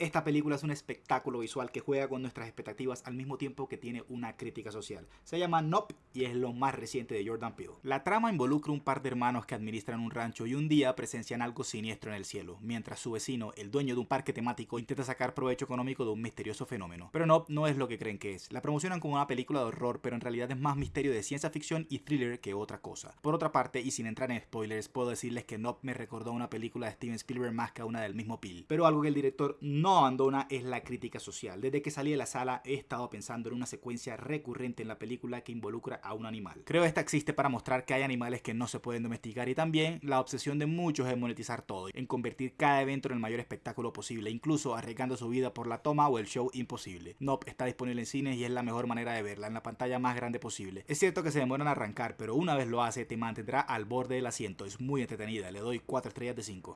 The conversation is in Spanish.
Esta película es un espectáculo visual que juega con nuestras expectativas al mismo tiempo que tiene una crítica social. Se llama Nope y es lo más reciente de Jordan Peele. La trama involucra un par de hermanos que administran un rancho y un día presencian algo siniestro en el cielo, mientras su vecino, el dueño de un parque temático, intenta sacar provecho económico de un misterioso fenómeno. Pero Nope no es lo que creen que es. La promocionan como una película de horror, pero en realidad es más misterio de ciencia ficción y thriller que otra cosa. Por otra parte, y sin entrar en spoilers, puedo decirles que Nope me recordó a una película de Steven Spielberg más que a una del mismo Peele. Pero algo que el director no abandona es la crítica social. Desde que salí de la sala he estado pensando en una secuencia recurrente en la película que involucra a un animal. Creo esta existe para mostrar que hay animales que no se pueden domesticar y también la obsesión de muchos en monetizar todo, en convertir cada evento en el mayor espectáculo posible, incluso arriesgando su vida por la toma o el show imposible. Nope está disponible en cines y es la mejor manera de verla, en la pantalla más grande posible. Es cierto que se demora en arrancar, pero una vez lo hace te mantendrá al borde del asiento, es muy entretenida, le doy 4 estrellas de 5.